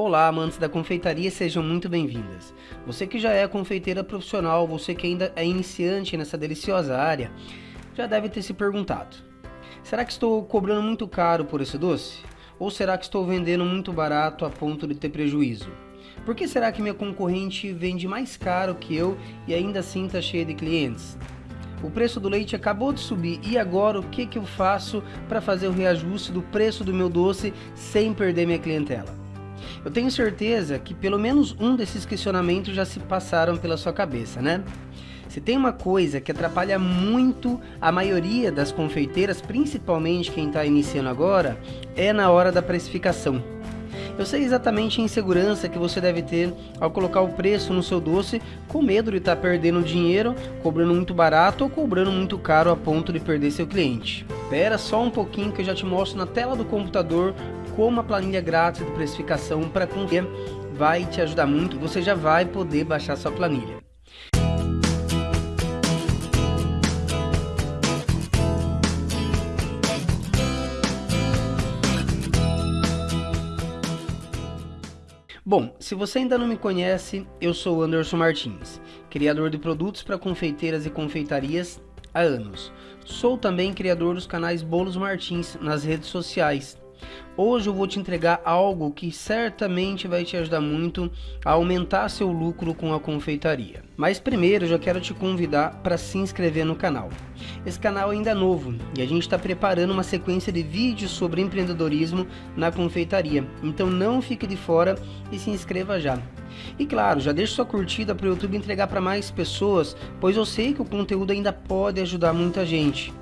Olá, amantes da confeitaria, sejam muito bem-vindas. Você que já é confeiteira profissional, você que ainda é iniciante nessa deliciosa área, já deve ter se perguntado: será que estou cobrando muito caro por esse doce? Ou será que estou vendendo muito barato a ponto de ter prejuízo? Por que será que minha concorrente vende mais caro que eu e ainda assim está cheia de clientes? O preço do leite acabou de subir e agora o que, que eu faço para fazer o reajuste do preço do meu doce sem perder minha clientela? Eu tenho certeza que pelo menos um desses questionamentos já se passaram pela sua cabeça, né? Se tem uma coisa que atrapalha muito a maioria das confeiteiras, principalmente quem está iniciando agora, é na hora da precificação. Eu sei exatamente a insegurança que você deve ter ao colocar o preço no seu doce com medo de estar tá perdendo dinheiro, cobrando muito barato ou cobrando muito caro a ponto de perder seu cliente. Espera só um pouquinho que eu já te mostro na tela do computador como a planilha grátis de precificação para conter vai te ajudar muito você já vai poder baixar sua planilha. Bom, se você ainda não me conhece, eu sou Anderson Martins, criador de produtos para confeiteiras e confeitarias há anos. Sou também criador dos canais Bolos Martins nas redes sociais Hoje eu vou te entregar algo que certamente vai te ajudar muito a aumentar seu lucro com a confeitaria. Mas primeiro eu já quero te convidar para se inscrever no canal. Esse canal ainda é novo e a gente está preparando uma sequência de vídeos sobre empreendedorismo na confeitaria. Então não fique de fora e se inscreva já. E claro, já deixe sua curtida para o YouTube entregar para mais pessoas, pois eu sei que o conteúdo ainda pode ajudar muita gente.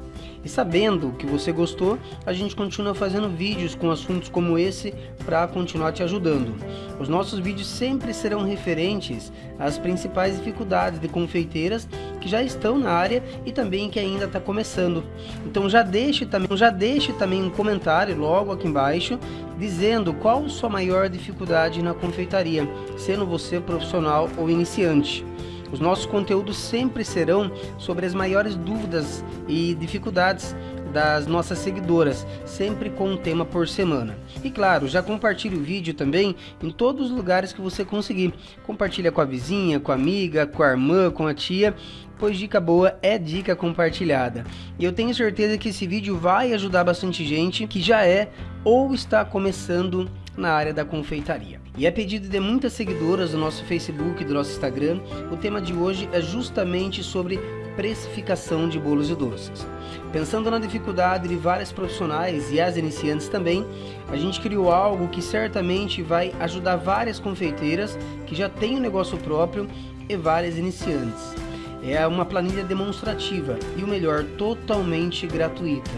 E sabendo que você gostou, a gente continua fazendo vídeos com assuntos como esse para continuar te ajudando. Os nossos vídeos sempre serão referentes às principais dificuldades de confeiteiras que já estão na área e também que ainda está começando. Então já deixe também, já deixe também um comentário logo aqui embaixo dizendo qual sua maior dificuldade na confeitaria, sendo você profissional ou iniciante. Os nossos conteúdos sempre serão sobre as maiores dúvidas e dificuldades das nossas seguidoras, sempre com um tema por semana. E claro, já compartilhe o vídeo também em todos os lugares que você conseguir. Compartilha com a vizinha, com a amiga, com a irmã, com a tia, pois dica boa é dica compartilhada. E eu tenho certeza que esse vídeo vai ajudar bastante gente que já é ou está começando na área da confeitaria. E a pedido de muitas seguidoras do nosso Facebook e do nosso Instagram, o tema de hoje é justamente sobre precificação de bolos e doces. Pensando na dificuldade de vários profissionais e as iniciantes também, a gente criou algo que certamente vai ajudar várias confeiteiras que já têm um negócio próprio e várias iniciantes. É uma planilha demonstrativa e o melhor, totalmente gratuita.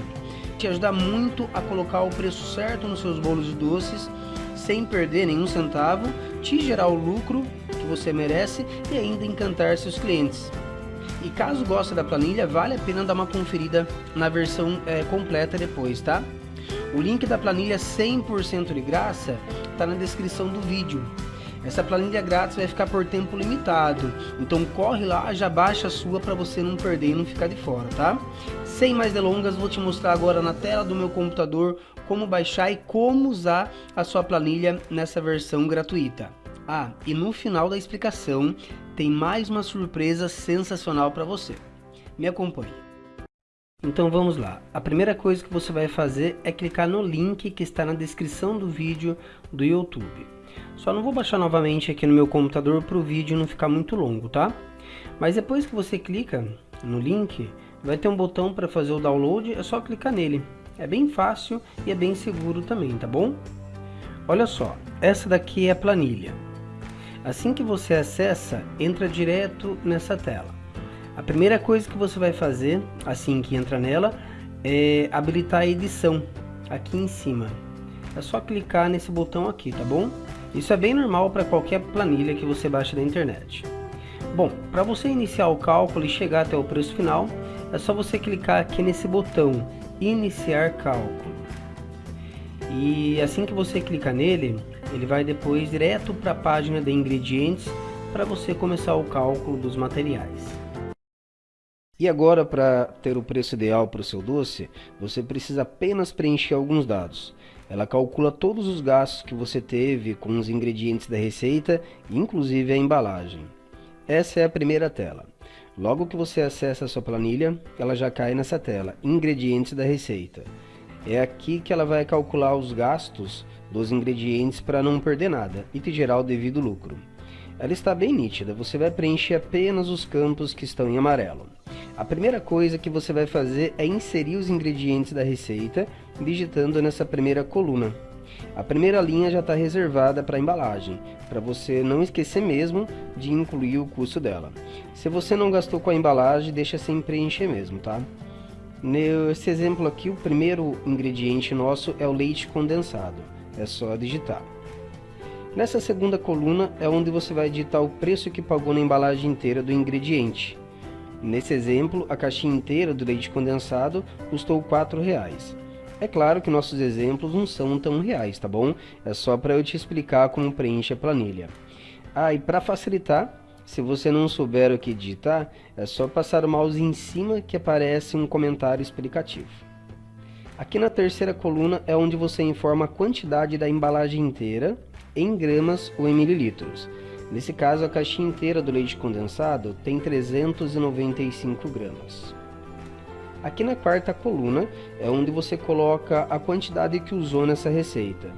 Te ajuda muito a colocar o preço certo nos seus bolos e doces sem perder nenhum centavo, te gerar o lucro que você merece e ainda encantar seus clientes. E caso goste da planilha, vale a pena dar uma conferida na versão é, completa depois, tá? O link da planilha 100% de graça está na descrição do vídeo. Essa planilha grátis vai ficar por tempo limitado, então corre lá, já baixa a sua para você não perder e não ficar de fora, tá? Sem mais delongas, vou te mostrar agora na tela do meu computador como baixar e como usar a sua planilha nessa versão gratuita. Ah, e no final da explicação tem mais uma surpresa sensacional para você. Me acompanhe. Então vamos lá. A primeira coisa que você vai fazer é clicar no link que está na descrição do vídeo do YouTube. Só não vou baixar novamente aqui no meu computador para o vídeo não ficar muito longo, tá? Mas depois que você clica no link, vai ter um botão para fazer o download, é só clicar nele. É bem fácil e é bem seguro também, tá bom? Olha só, essa daqui é a planilha. Assim que você acessa, entra direto nessa tela. A primeira coisa que você vai fazer, assim que entra nela, é habilitar a edição aqui em cima. É só clicar nesse botão aqui, tá bom? Isso é bem normal para qualquer planilha que você baixa da internet. Bom, para você iniciar o cálculo e chegar até o preço final, é só você clicar aqui nesse botão Iniciar Cálculo. E assim que você clica nele, ele vai depois direto para a página de ingredientes para você começar o cálculo dos materiais. E agora, para ter o preço ideal para o seu doce, você precisa apenas preencher alguns dados. Ela calcula todos os gastos que você teve com os ingredientes da receita, inclusive a embalagem. Essa é a primeira tela. Logo que você acessa a sua planilha, ela já cai nessa tela, ingredientes da receita. É aqui que ela vai calcular os gastos dos ingredientes para não perder nada e te gerar o devido lucro. Ela está bem nítida, você vai preencher apenas os campos que estão em amarelo. A primeira coisa que você vai fazer é inserir os ingredientes da receita digitando nessa primeira coluna. A primeira linha já está reservada para embalagem, para você não esquecer mesmo de incluir o custo dela. Se você não gastou com a embalagem, deixa sem preencher mesmo, tá? Nesse exemplo aqui, o primeiro ingrediente nosso é o leite condensado. É só digitar. Nessa segunda coluna é onde você vai digitar o preço que pagou na embalagem inteira do ingrediente. Nesse exemplo, a caixinha inteira do leite condensado custou R$ reais. É claro que nossos exemplos não são tão reais, tá bom? É só para eu te explicar como preenche a planilha. Ah, e para facilitar, se você não souber o que digitar, é só passar o mouse em cima que aparece um comentário explicativo. Aqui na terceira coluna é onde você informa a quantidade da embalagem inteira em gramas ou em mililitros. Nesse caso, a caixinha inteira do leite condensado tem 395 gramas. Aqui na quarta coluna é onde você coloca a quantidade que usou nessa receita.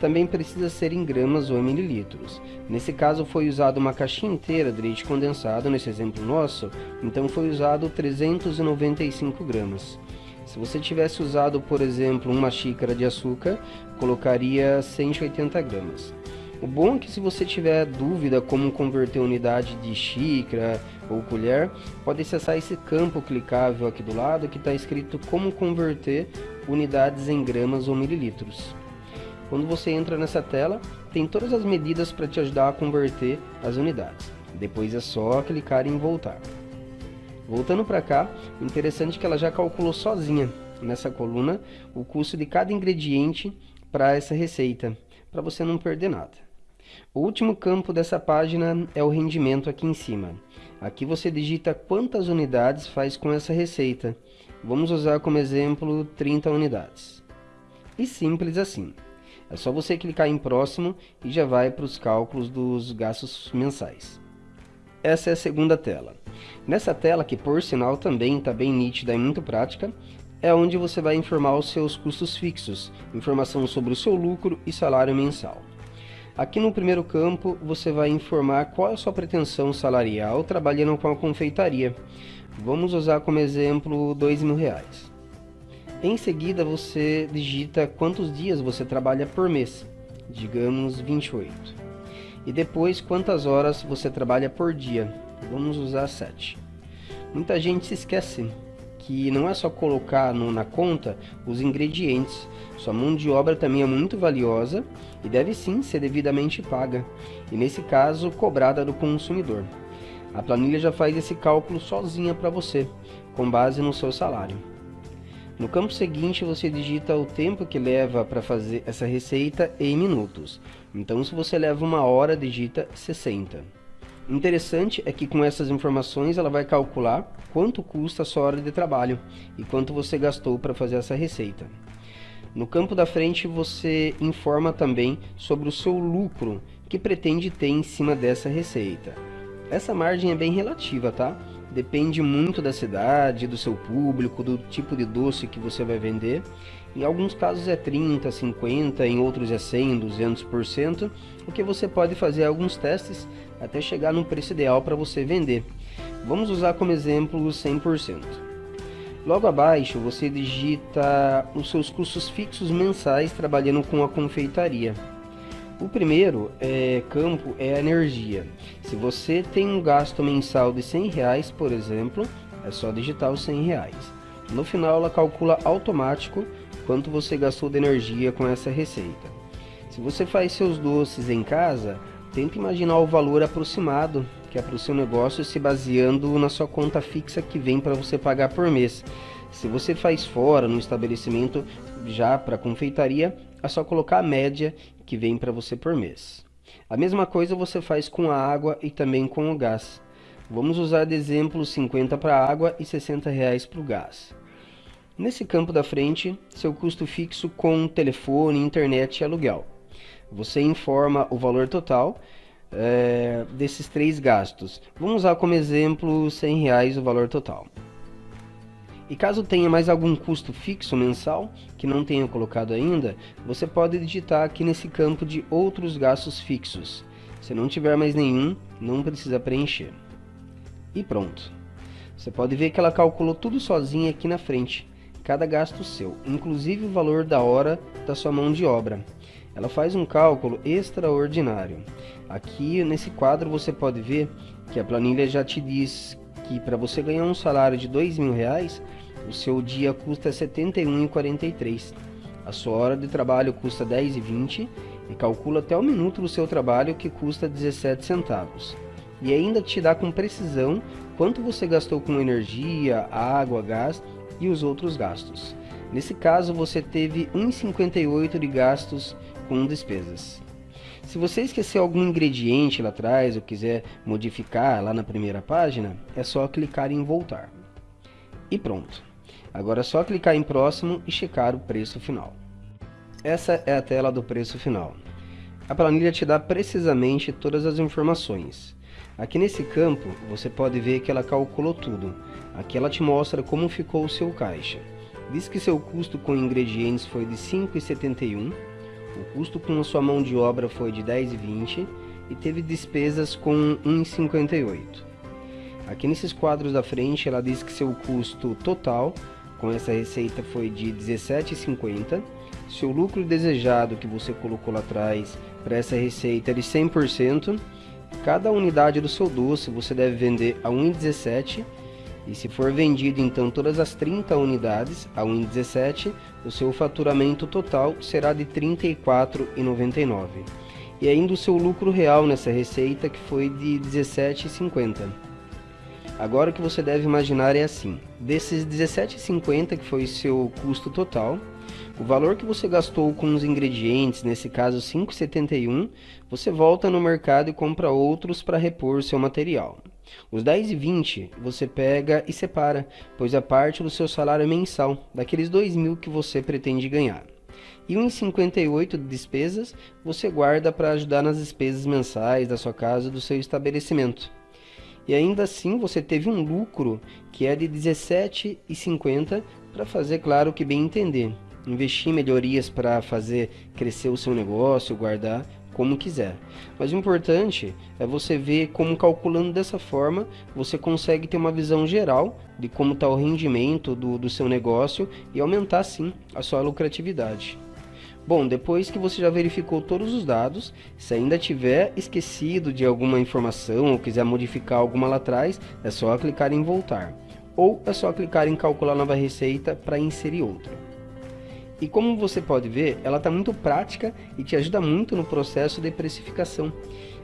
Também precisa ser em gramas ou em mililitros. Nesse caso foi usado uma caixinha inteira de leite condensado, nesse exemplo nosso, então foi usado 395 gramas. Se você tivesse usado, por exemplo, uma xícara de açúcar, colocaria 180 gramas. O bom é que se você tiver dúvida como converter unidade de xícara ou colher, pode acessar esse campo clicável aqui do lado que está escrito como converter unidades em gramas ou mililitros. Quando você entra nessa tela, tem todas as medidas para te ajudar a converter as unidades. Depois é só clicar em voltar. Voltando para cá, interessante que ela já calculou sozinha nessa coluna o custo de cada ingrediente para essa receita, para você não perder nada. O último campo dessa página é o rendimento aqui em cima. Aqui você digita quantas unidades faz com essa receita. Vamos usar como exemplo 30 unidades. E simples assim. É só você clicar em próximo e já vai para os cálculos dos gastos mensais. Essa é a segunda tela. Nessa tela, que por sinal também está bem nítida e muito prática, é onde você vai informar os seus custos fixos, informação sobre o seu lucro e salário mensal. Aqui no primeiro campo, você vai informar qual é a sua pretensão salarial trabalhando com a confeitaria. Vamos usar como exemplo dois mil reais. Em seguida, você digita quantos dias você trabalha por mês, digamos 28. E depois, quantas horas você trabalha por dia, vamos usar 7. Muita gente se esquece que não é só colocar no, na conta os ingredientes, sua mão de obra também é muito valiosa e deve sim ser devidamente paga, e nesse caso cobrada do consumidor. A planilha já faz esse cálculo sozinha para você, com base no seu salário. No campo seguinte você digita o tempo que leva para fazer essa receita em minutos. Então se você leva uma hora, digita 60. Interessante é que com essas informações ela vai calcular quanto custa a sua hora de trabalho e quanto você gastou para fazer essa receita. No campo da frente você informa também sobre o seu lucro que pretende ter em cima dessa receita. Essa margem é bem relativa, tá? Depende muito da cidade, do seu público, do tipo de doce que você vai vender. Em alguns casos é 30, 50, em outros é 100, 200%, o que você pode fazer alguns testes até chegar no preço ideal para você vender. Vamos usar como exemplo 100%. Logo abaixo você digita os seus custos fixos mensais trabalhando com a confeitaria. O primeiro é, campo é a energia. Se você tem um gasto mensal de 100 reais, por exemplo, é só digitar os 100 reais. No final ela calcula automático quanto você gastou de energia com essa receita. Se você faz seus doces em casa, tenta imaginar o valor aproximado que é para o seu negócio se baseando na sua conta fixa que vem para você pagar por mês. Se você faz fora no estabelecimento já para confeitaria, é só colocar a média que vem para você por mês. A mesma coisa você faz com a água e também com o gás. Vamos usar de exemplo 50 para a água e 60 reais para o gás. Nesse campo da frente, seu custo fixo com telefone, internet e aluguel. Você informa o valor total é, desses três gastos. Vamos usar como exemplo 100 reais o valor total. E caso tenha mais algum custo fixo mensal que não tenha colocado ainda, você pode digitar aqui nesse campo de outros gastos fixos. Se não tiver mais nenhum, não precisa preencher. E pronto. Você pode ver que ela calculou tudo sozinha aqui na frente, cada gasto seu, inclusive o valor da hora da sua mão de obra. Ela faz um cálculo extraordinário. Aqui nesse quadro você pode ver que a planilha já te diz que para você ganhar um salário de dois mil reais, o seu dia custa R$ 71,43. A sua hora de trabalho custa R$ 10,20 e calcula até o minuto do seu trabalho que custa 17 centavos. E ainda te dá com precisão quanto você gastou com energia, água, gás e os outros gastos. Nesse caso, você teve 1,58 de gastos com despesas. Se você esqueceu algum ingrediente lá atrás ou quiser modificar lá na primeira página, é só clicar em voltar. E pronto. Agora é só clicar em próximo e checar o preço final. Essa é a tela do preço final. A planilha te dá precisamente todas as informações. Aqui nesse campo, você pode ver que ela calculou tudo. Aqui ela te mostra como ficou o seu caixa. Diz que seu custo com ingredientes foi de 5,71, o custo com a sua mão de obra foi de 10,20 e teve despesas com 1,58. Aqui nesses quadros da frente ela diz que seu custo total com essa receita foi de 17,50. Seu lucro desejado que você colocou lá atrás para essa receita é de 100%. Cada unidade do seu doce você deve vender a 1,17 e se for vendido então todas as 30 unidades a 1,17, o seu faturamento total será de R$ 34,99. E ainda o seu lucro real nessa receita que foi de R$ 17,50. Agora o que você deve imaginar é assim, desses R$ 17,50 que foi seu custo total, o valor que você gastou com os ingredientes, nesse caso 5,71, você volta no mercado e compra outros para repor seu material. Os 10 e 20 você pega e separa, pois é parte do seu salário mensal, daqueles 2 mil que você pretende ganhar. E 1,58 de despesas você guarda para ajudar nas despesas mensais da sua casa do seu estabelecimento. E ainda assim você teve um lucro que é de 17,50 para fazer claro que bem entender. Investir em melhorias para fazer crescer o seu negócio, guardar como quiser. Mas o importante é você ver como calculando dessa forma você consegue ter uma visão geral de como está o rendimento do, do seu negócio e aumentar sim a sua lucratividade. Bom, depois que você já verificou todos os dados, se ainda tiver esquecido de alguma informação ou quiser modificar alguma lá atrás, é só clicar em voltar. Ou é só clicar em calcular nova receita para inserir outra. E como você pode ver, ela está muito prática e te ajuda muito no processo de precificação.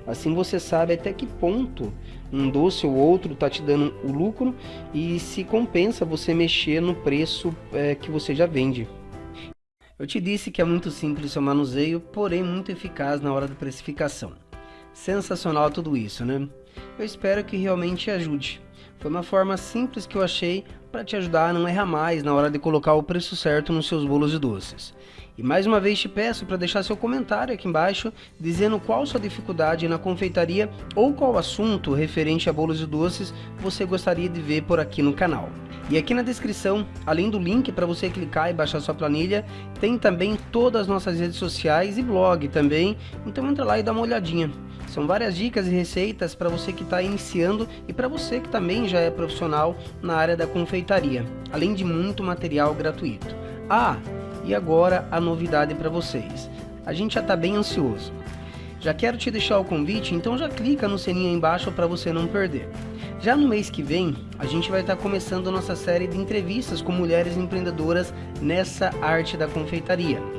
Assim você sabe até que ponto um doce ou outro está te dando o lucro e se compensa você mexer no preço é, que você já vende. Eu te disse que é muito simples o manuseio, porém muito eficaz na hora da precificação. Sensacional tudo isso, né? Eu espero que realmente ajude. Foi uma forma simples que eu achei para te ajudar a não errar mais na hora de colocar o preço certo nos seus bolos e doces. E mais uma vez te peço para deixar seu comentário aqui embaixo dizendo qual sua dificuldade na confeitaria ou qual assunto referente a bolos e doces você gostaria de ver por aqui no canal. E aqui na descrição, além do link para você clicar e baixar sua planilha, tem também todas as nossas redes sociais e blog também, então entra lá e dá uma olhadinha. São várias dicas e receitas para você que está iniciando e para você que também já é profissional na área da confeitaria, além de muito material gratuito. Ah, e agora a novidade para vocês. A gente já está bem ansioso. Já quero te deixar o convite, então já clica no sininho aí embaixo para você não perder. Já no mês que vem, a gente vai estar tá começando nossa série de entrevistas com mulheres empreendedoras nessa arte da confeitaria.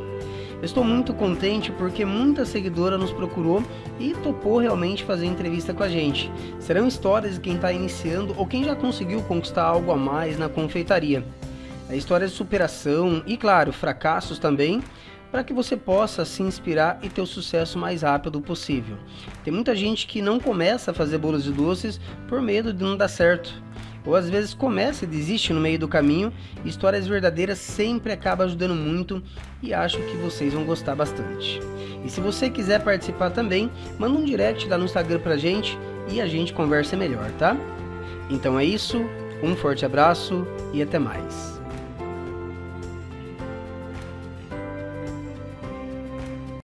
Estou muito contente porque muita seguidora nos procurou e topou realmente fazer entrevista com a gente. Serão histórias de quem está iniciando ou quem já conseguiu conquistar algo a mais na confeitaria. É histórias de superação e, claro, fracassos também, para que você possa se inspirar e ter o sucesso mais rápido possível. Tem muita gente que não começa a fazer bolos de doces por medo de não dar certo ou às vezes começa e desiste no meio do caminho, histórias verdadeiras sempre acaba ajudando muito e acho que vocês vão gostar bastante. E se você quiser participar também, manda um direct lá no Instagram pra gente e a gente conversa melhor, tá? Então é isso, um forte abraço e até mais.